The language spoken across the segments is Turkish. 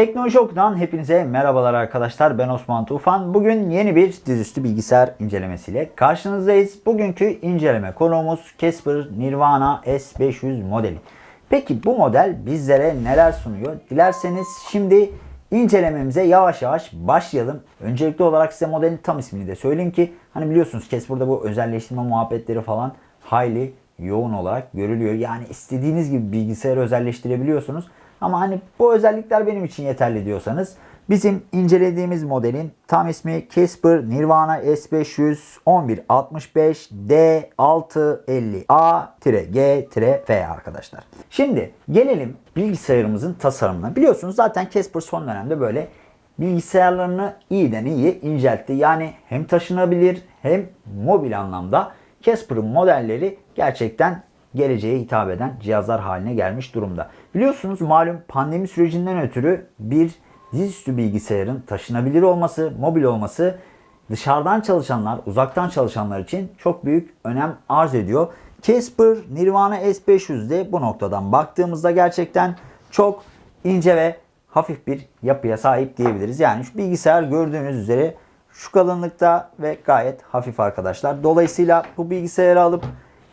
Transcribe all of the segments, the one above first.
Teknoloji Oku'dan hepinize merhabalar arkadaşlar. Ben Osman Tufan. Bugün yeni bir dizüstü bilgisayar incelemesiyle karşınızdayız. Bugünkü inceleme konuğumuz Casper Nirvana S500 modeli. Peki bu model bizlere neler sunuyor? Dilerseniz şimdi incelememize yavaş yavaş başlayalım. Öncelikli olarak size modelin tam ismini de söyleyeyim ki hani biliyorsunuz Casper'da bu özelleştirme muhabbetleri falan hayli yoğun olarak görülüyor. Yani istediğiniz gibi bilgisayarı özelleştirebiliyorsunuz. Ama hani bu özellikler benim için yeterli diyorsanız bizim incelediğimiz modelin tam ismi Casper Nirvana S500 1165 D650A-G-F arkadaşlar. Şimdi gelelim bilgisayarımızın tasarımına. Biliyorsunuz zaten Casper son dönemde böyle bilgisayarlarını iyiden iyi inceltti. Yani hem taşınabilir hem mobil anlamda Casper'ın modelleri gerçekten geleceğe hitap eden cihazlar haline gelmiş durumda. Biliyorsunuz malum pandemi sürecinden ötürü bir dizüstü bilgisayarın taşınabilir olması, mobil olması dışarıdan çalışanlar, uzaktan çalışanlar için çok büyük önem arz ediyor. Casper Nirvana S500'de bu noktadan baktığımızda gerçekten çok ince ve hafif bir yapıya sahip diyebiliriz. Yani şu bilgisayar gördüğünüz üzere şu kalınlıkta ve gayet hafif arkadaşlar. Dolayısıyla bu bilgisayarı alıp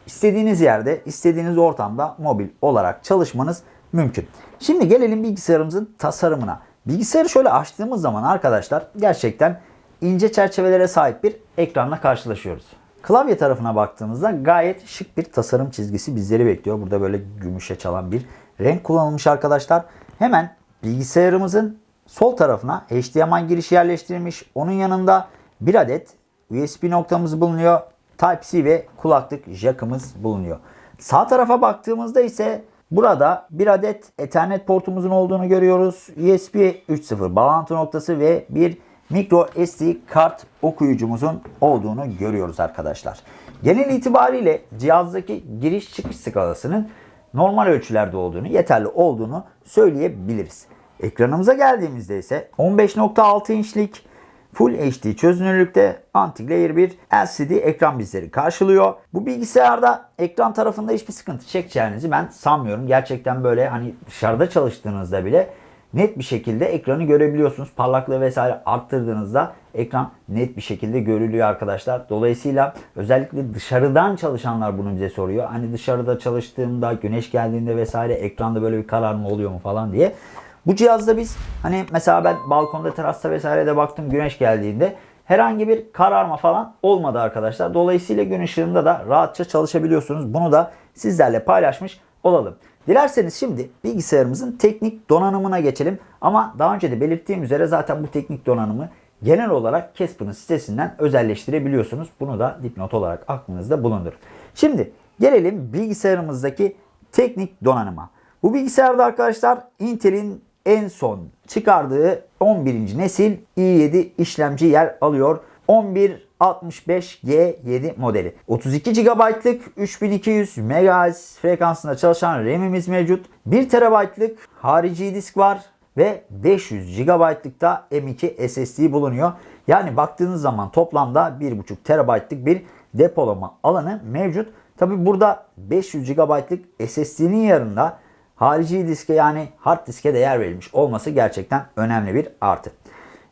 istediğiniz yerde, istediğiniz ortamda mobil olarak çalışmanız mümkün. Şimdi gelelim bilgisayarımızın tasarımına. Bilgisayarı şöyle açtığımız zaman arkadaşlar gerçekten ince çerçevelere sahip bir ekranla karşılaşıyoruz. Klavye tarafına baktığımızda gayet şık bir tasarım çizgisi bizleri bekliyor. Burada böyle gümüşe çalan bir renk kullanılmış arkadaşlar. Hemen bilgisayarımızın sol tarafına HDMI girişi yerleştirilmiş. Onun yanında bir adet USB noktamız bulunuyor. Type-C ve kulaklık jackımız bulunuyor. Sağ tarafa baktığımızda ise burada bir adet Ethernet portumuzun olduğunu görüyoruz. USB 3.0 bağlantı noktası ve bir micro SD kart okuyucumuzun olduğunu görüyoruz arkadaşlar. Genel itibariyle cihazdaki giriş çıkış skalasının normal ölçülerde olduğunu, yeterli olduğunu söyleyebiliriz. Ekranımıza geldiğimizde ise 15.6 inçlik Full HD çözünürlükte anti-glare bir LCD ekran bizleri karşılıyor. Bu bilgisayarda ekran tarafında hiçbir sıkıntı çekeceğinizi ben sanmıyorum. Gerçekten böyle hani dışarıda çalıştığınızda bile net bir şekilde ekranı görebiliyorsunuz. Parlaklığı vesaire arttırdığınızda ekran net bir şekilde görülüyor arkadaşlar. Dolayısıyla özellikle dışarıdan çalışanlar bunu bize soruyor. Hani dışarıda çalıştığımda güneş geldiğinde vesaire ekranda böyle bir kararma oluyor mu falan diye. Bu cihazda biz hani mesela ben balkonda terasta vesairede baktım güneş geldiğinde herhangi bir kararma falan olmadı arkadaşlar. Dolayısıyla gün ışığında da rahatça çalışabiliyorsunuz. Bunu da sizlerle paylaşmış olalım. Dilerseniz şimdi bilgisayarımızın teknik donanımına geçelim. Ama daha önce de belirttiğim üzere zaten bu teknik donanımı genel olarak Casper'ın sitesinden özelleştirebiliyorsunuz. Bunu da dipnot olarak aklınızda bulundurun. Şimdi gelelim bilgisayarımızdaki teknik donanıma. Bu bilgisayarda arkadaşlar Intel'in en son çıkardığı 11. nesil i7 işlemci yer alıyor. 1165G7 modeli. 32 GB'lık 3200 MHz frekansında çalışan RAM'imiz mevcut. 1 TB'lık harici disk var ve 500 GB'lık da M2 SSD bulunuyor. Yani baktığınız zaman toplamda 1.5 TB'lık bir depolama alanı mevcut. Tabi burada 500 GB'lık SSD'nin yanında harici diske yani hard diske de yer verilmiş olması gerçekten önemli bir artı.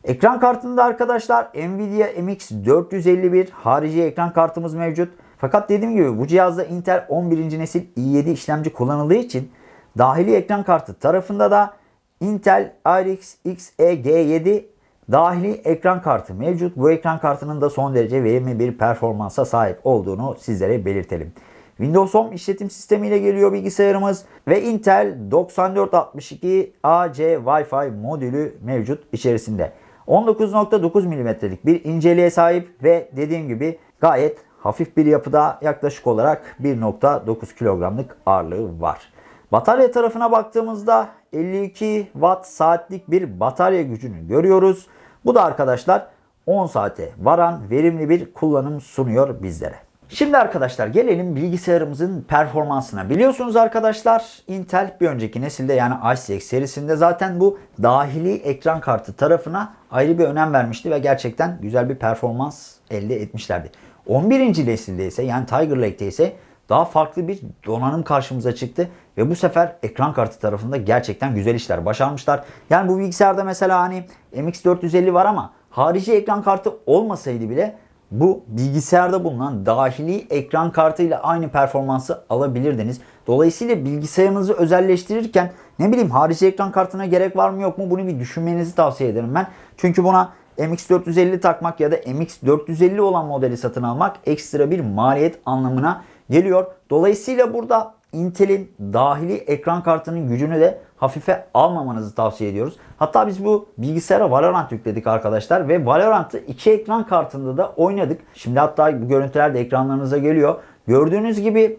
Ekran kartında arkadaşlar Nvidia MX 451 harici ekran kartımız mevcut. Fakat dediğim gibi bu cihazda Intel 11. nesil i7 işlemci kullanıldığı için dahili ekran kartı tarafında da Intel RX Xe G7 dahili ekran kartı mevcut. Bu ekran kartının da son derece verimli bir performansa sahip olduğunu sizlere belirtelim. Windows 10 işletim sistemi ile geliyor bilgisayarımız ve Intel 9462 AC Wi-Fi modülü mevcut içerisinde. 19.9 mm'lik bir inceliğe sahip ve dediğim gibi gayet hafif bir yapıda yaklaşık olarak 1.9 kilogramlık ağırlığı var. Batarya tarafına baktığımızda 52 watt saatlik bir batarya gücünü görüyoruz. Bu da arkadaşlar 10 saate varan verimli bir kullanım sunuyor bizlere. Şimdi arkadaşlar gelelim bilgisayarımızın performansına. Biliyorsunuz arkadaşlar Intel bir önceki nesilde yani i serisinde zaten bu dahili ekran kartı tarafına ayrı bir önem vermişti ve gerçekten güzel bir performans elde etmişlerdi. 11. nesilde ise yani Tiger Lake'de ise daha farklı bir donanım karşımıza çıktı. Ve bu sefer ekran kartı tarafında gerçekten güzel işler başarmışlar. Yani bu bilgisayarda mesela hani MX450 var ama harici ekran kartı olmasaydı bile bu bilgisayarda bulunan dahili ekran kartı ile aynı performansı alabilirdiniz. Dolayısıyla bilgisayarınızı özelleştirirken ne bileyim harici ekran kartına gerek var mı yok mu bunu bir düşünmenizi tavsiye ederim ben. Çünkü buna MX450 takmak ya da MX450 olan modeli satın almak ekstra bir maliyet anlamına geliyor. Dolayısıyla burada Intel'in dahili ekran kartının gücünü de hafife almamanızı tavsiye ediyoruz. Hatta biz bu bilgisayara Valorant yükledik arkadaşlar ve Valorant'ı iki ekran kartında da oynadık. Şimdi hatta bu görüntüler de ekranlarınıza geliyor. Gördüğünüz gibi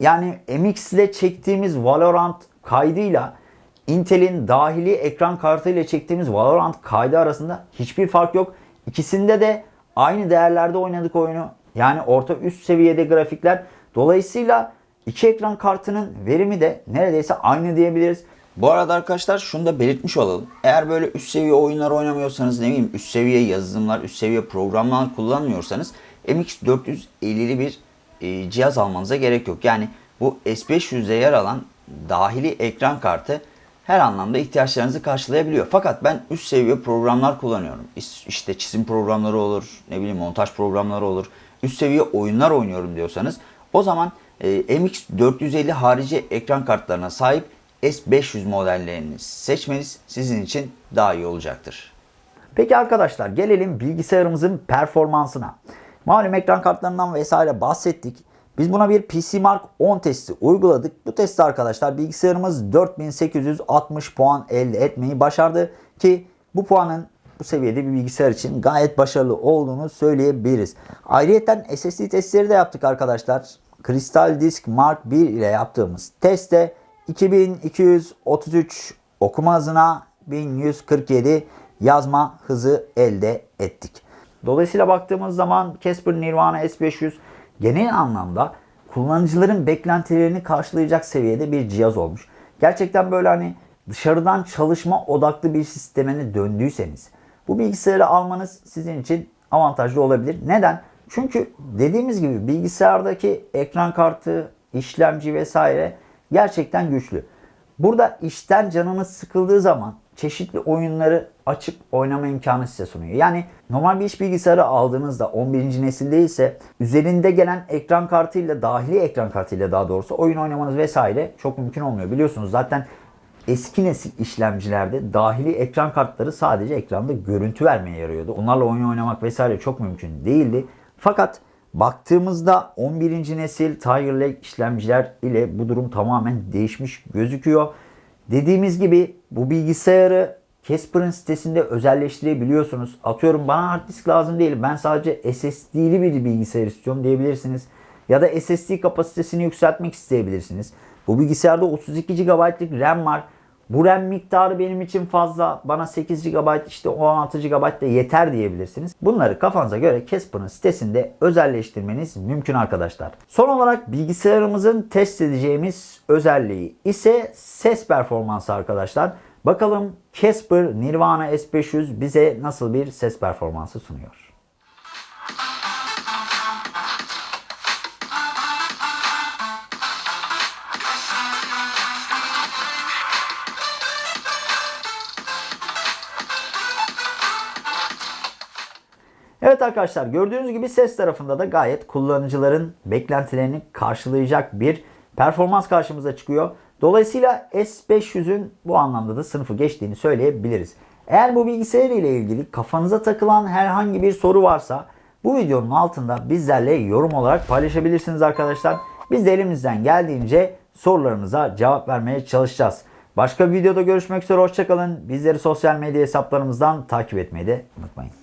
yani MX ile çektiğimiz Valorant kaydıyla Intel'in dahili ekran kartı ile çektiğimiz Valorant kaydı arasında hiçbir fark yok. İkisinde de aynı değerlerde oynadık oyunu. Yani orta üst seviyede grafikler. Dolayısıyla iki ekran kartının verimi de neredeyse aynı diyebiliriz. Bu arada arkadaşlar şunu da belirtmiş olalım. Eğer böyle üst seviye oyunlar oynamıyorsanız ne bileyim üst seviye yazılımlar, üst seviye programlar kullanmıyorsanız MX450'li bir e, cihaz almanıza gerek yok. Yani bu S500'de yer alan dahili ekran kartı her anlamda ihtiyaçlarınızı karşılayabiliyor. Fakat ben üst seviye programlar kullanıyorum. İşte çizim programları olur, ne bileyim montaj programları olur. Üst seviye oyunlar oynuyorum diyorsanız o zaman e, MX450 harici ekran kartlarına sahip S500 modellerini seçmeniz sizin için daha iyi olacaktır. Peki arkadaşlar gelelim bilgisayarımızın performansına. Malum ekran kartlarından vesaire bahsettik. Biz buna bir PC Mark 10 testi uyguladık. Bu testte arkadaşlar bilgisayarımız 4860 puan elde etmeyi başardı ki bu puanın bu seviyede bir bilgisayar için gayet başarılı olduğunu söyleyebiliriz. Ayrıca SSD testleri de yaptık arkadaşlar. Crystal Disk Mark 1 ile yaptığımız testte 2233 okuma hızına 1147 yazma hızı elde ettik. Dolayısıyla baktığımız zaman Casper Nirvana S500 genel anlamda kullanıcıların beklentilerini karşılayacak seviyede bir cihaz olmuş. Gerçekten böyle hani dışarıdan çalışma odaklı bir sistemine döndüyseniz bu bilgisayarı almanız sizin için avantajlı olabilir. Neden? Çünkü dediğimiz gibi bilgisayardaki ekran kartı, işlemci vesaire gerçekten güçlü. Burada işten canınız sıkıldığı zaman çeşitli oyunları açıp oynama imkanı size sunuyor. Yani normal bir iş bilgisayarı aldığınızda 11. nesil değilse üzerinde gelen ekran kartıyla dahili ekran kartıyla daha doğrusu oyun oynamanız vesaire çok mümkün olmuyor. Biliyorsunuz zaten eski nesil işlemcilerde dahili ekran kartları sadece ekranda görüntü vermeye yarıyordu. Onlarla oyun oynamak vesaire çok mümkün değildi. Fakat baktığımızda 11. nesil Tiger Lake işlemciler ile bu durum tamamen değişmiş gözüküyor. Dediğimiz gibi bu bilgisayarı Casper'ın sitesinde özelleştirebiliyorsunuz. Atıyorum bana hard disk lazım değil. Ben sadece SSD'li bir bilgisayar istiyorum diyebilirsiniz. Ya da SSD kapasitesini yükseltmek isteyebilirsiniz. Bu bilgisayarda 32 GB'lık RAM var. Bu RAM miktarı benim için fazla. Bana 8 GB işte 16 GB da yeter diyebilirsiniz. Bunları kafanıza göre Casper'ın sitesinde özelleştirmeniz mümkün arkadaşlar. Son olarak bilgisayarımızın test edeceğimiz özelliği ise ses performansı arkadaşlar. Bakalım Casper Nirvana S500 bize nasıl bir ses performansı sunuyor. Evet arkadaşlar gördüğünüz gibi ses tarafında da gayet kullanıcıların beklentilerini karşılayacak bir performans karşımıza çıkıyor. Dolayısıyla S500'ün bu anlamda da sınıfı geçtiğini söyleyebiliriz. Eğer bu bilgisayar ile ilgili kafanıza takılan herhangi bir soru varsa bu videonun altında bizlerle yorum olarak paylaşabilirsiniz arkadaşlar. Biz de elimizden geldiğince sorularınıza cevap vermeye çalışacağız. Başka bir videoda görüşmek üzere hoşçakalın. Bizleri sosyal medya hesaplarımızdan takip etmeyi de unutmayın.